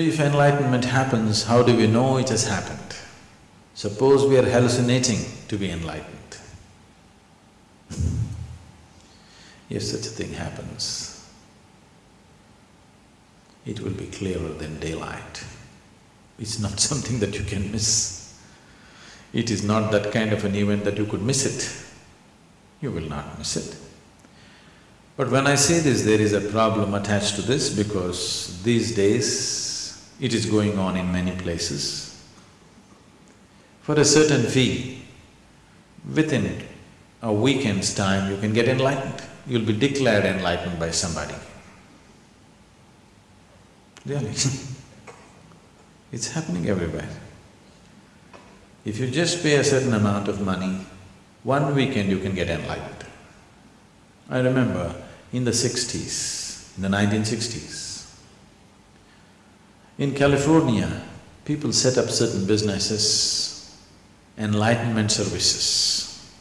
If enlightenment happens, how do we know it has happened? Suppose we are hallucinating to be enlightened. if such a thing happens, it will be clearer than daylight. It's not something that you can miss. It is not that kind of an event that you could miss it. You will not miss it. But when I say this, there is a problem attached to this because these days it is going on in many places. For a certain fee, within a weekend's time you can get enlightened. You'll be declared enlightened by somebody. Really It's happening everywhere. If you just pay a certain amount of money, one weekend you can get enlightened. I remember in the sixties, in the nineteen sixties, in California, people set up certain businesses, enlightenment services.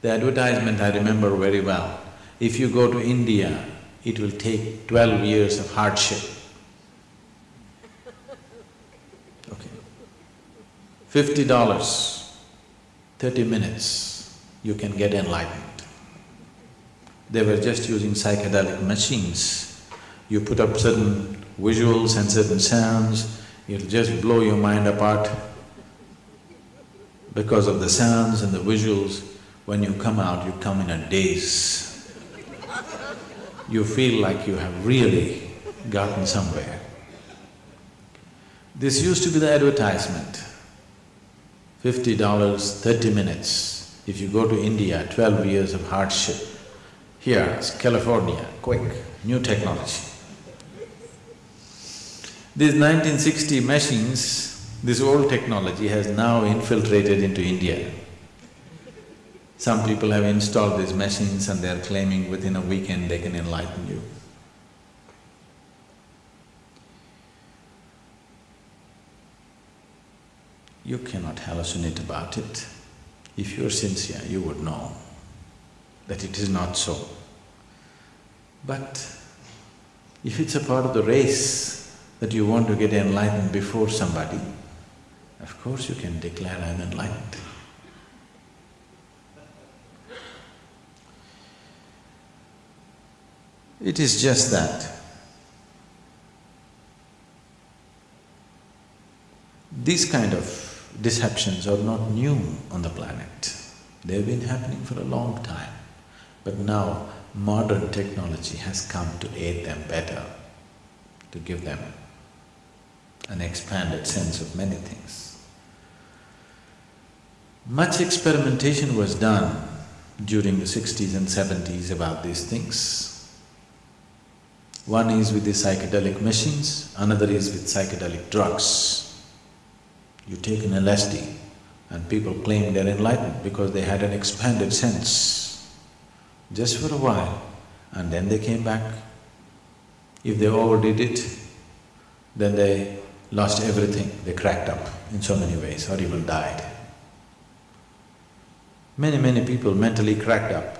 The advertisement I remember very well. If you go to India, it will take twelve years of hardship Okay. Fifty dollars, thirty minutes, you can get enlightened. They were just using psychedelic machines. You put up certain visuals and certain sounds, it'll just blow your mind apart. Because of the sounds and the visuals, when you come out, you come in a daze. You feel like you have really gotten somewhere. This used to be the advertisement fifty dollars, thirty minutes. If you go to India, twelve years of hardship. Here, it's California, quick, new technology. These 1960 machines, this old technology has now infiltrated into India. Some people have installed these machines and they're claiming within a weekend they can enlighten you. you cannot hallucinate about it. If you're sincere, you would know that it is not so. But if it's a part of the race that you want to get enlightened before somebody, of course you can declare, I'm enlightened. It is just that these kind of deceptions are not new on the planet. They've been happening for a long time. But now modern technology has come to aid them better, to give them an expanded sense of many things. Much experimentation was done during the sixties and seventies about these things. One is with the psychedelic machines, another is with psychedelic drugs. You take an LSD and people claim they're enlightened because they had an expanded sense just for a while and then they came back. If they overdid it, then they lost everything, they cracked up in so many ways or even died. Many, many people mentally cracked up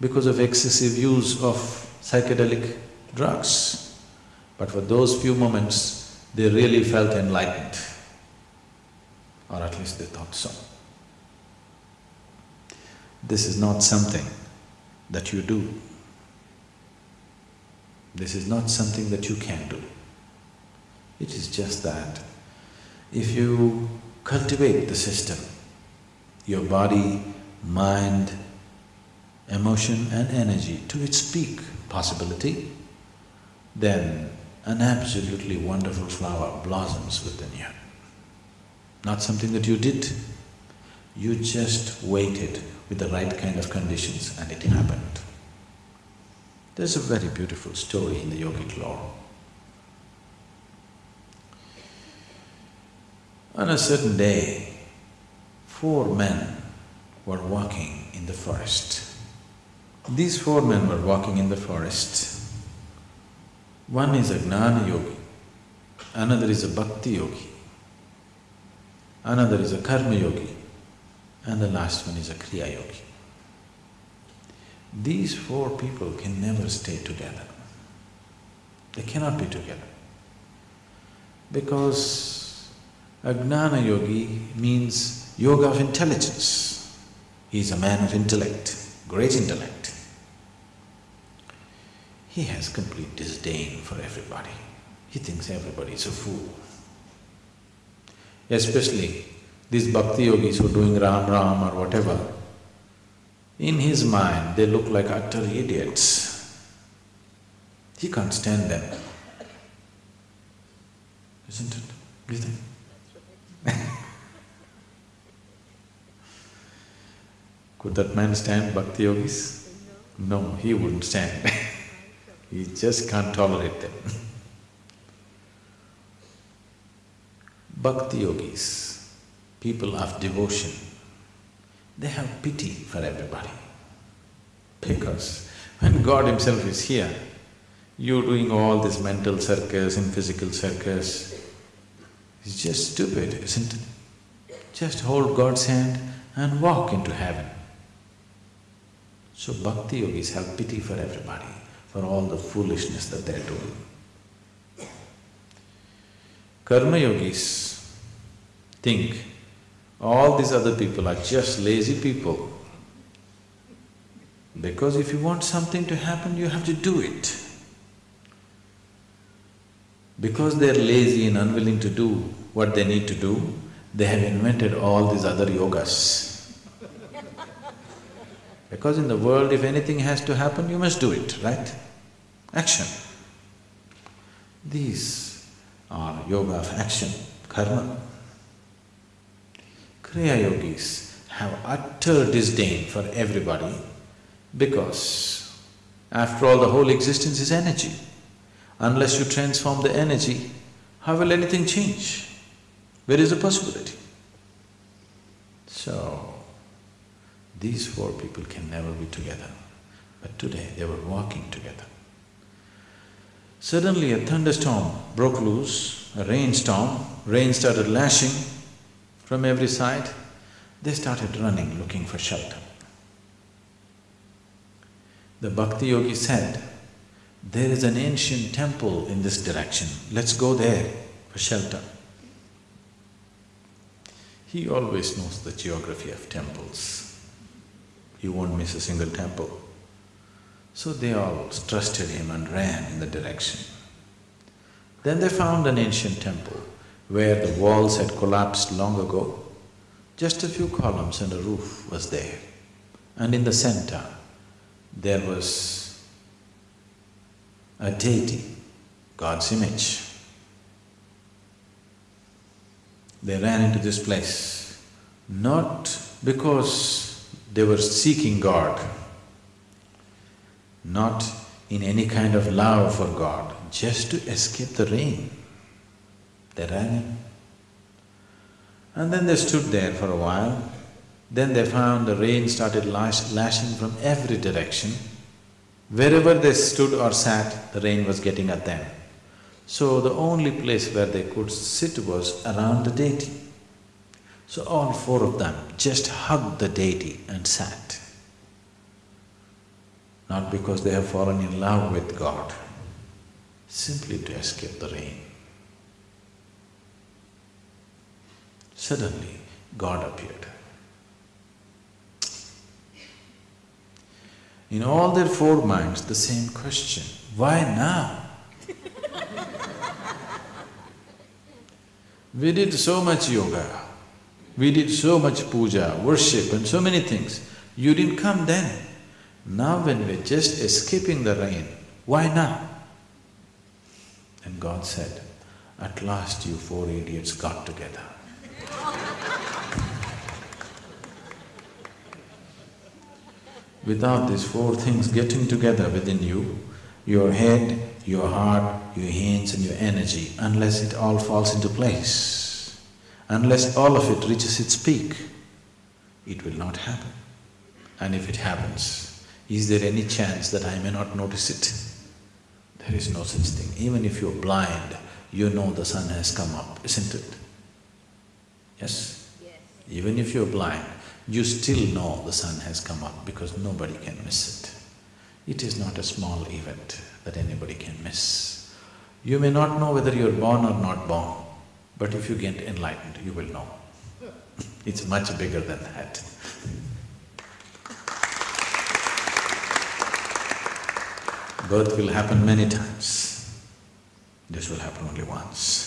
because of excessive use of psychedelic drugs. But for those few moments, they really felt enlightened or at least they thought so. This is not something that you do. This is not something that you can do. It is just that if you cultivate the system, your body, mind, emotion and energy to its peak possibility, then an absolutely wonderful flower blossoms within you not something that you did. You just waited with the right kind of conditions and it happened. There's a very beautiful story in the yogic lore. On a certain day, four men were walking in the forest. These four men were walking in the forest. One is a gnana yogi, another is a bhakti yogi, another is a karma yogi, and the last one is a kriya yogi. These four people can never stay together. They cannot be together. Because a gnana yogi means yoga of intelligence. He is a man of intellect, great intellect. He has complete disdain for everybody. He thinks everybody is a fool. Especially these bhakti yogis who are doing Ram Ram or whatever, in his mind they look like utter idiots. He can't stand them. Isn't it? Do you think? Could that man stand bhakti yogis? No, he wouldn't stand he just can't tolerate them. Bhakti yogis, people of devotion, they have pity for everybody. Because when God himself is here, you're doing all this mental circus and physical circus, it's just stupid, isn't it? Just hold God's hand and walk into heaven. So bhakti yogis have pity for everybody, for all the foolishness that they're doing. Karma yogis think all these other people are just lazy people. Because if you want something to happen, you have to do it. Because they're lazy and unwilling to do what they need to do, they have invented all these other yogas. Because in the world, if anything has to happen, you must do it, right? Action. These are yoga of action, karma. Kriya yogis have utter disdain for everybody because after all the whole existence is energy. Unless you transform the energy, how will anything change? Where is the possibility? So, these four people can never be together, but today they were walking together. Suddenly a thunderstorm broke loose, a rainstorm, rain started lashing from every side. They started running looking for shelter. The bhakti yogi said, there is an ancient temple in this direction, let's go there for shelter. He always knows the geography of temples. He won't miss a single temple. So they all trusted him and ran in the direction. Then they found an ancient temple where the walls had collapsed long ago. Just a few columns and a roof was there. And in the center, there was a deity, God's image. They ran into this place, not because they were seeking God, not in any kind of love for God, just to escape the rain. They ran. And then they stood there for a while. Then they found the rain started lash, lashing from every direction. Wherever they stood or sat, the rain was getting at them. So the only place where they could sit was around the deity. So all four of them just hugged the deity and sat not because they have fallen in love with God, simply to escape the rain. Suddenly, God appeared. In all their four minds, the same question, why now? we did so much yoga, we did so much puja, worship and so many things. You didn't come then. Now when we're just escaping the rain, why now? And God said, at last you four idiots got together. Without these four things getting together within you, your head, your heart, your hands and your energy, unless it all falls into place, unless all of it reaches its peak, it will not happen. And if it happens, is there any chance that I may not notice it? There is no such thing. Even if you're blind, you know the sun has come up, isn't it? Yes? yes? Even if you're blind, you still know the sun has come up because nobody can miss it. It is not a small event that anybody can miss. You may not know whether you're born or not born, But if you get enlightened, you will know. It's much bigger than that. Birth will happen many times. This will happen only once.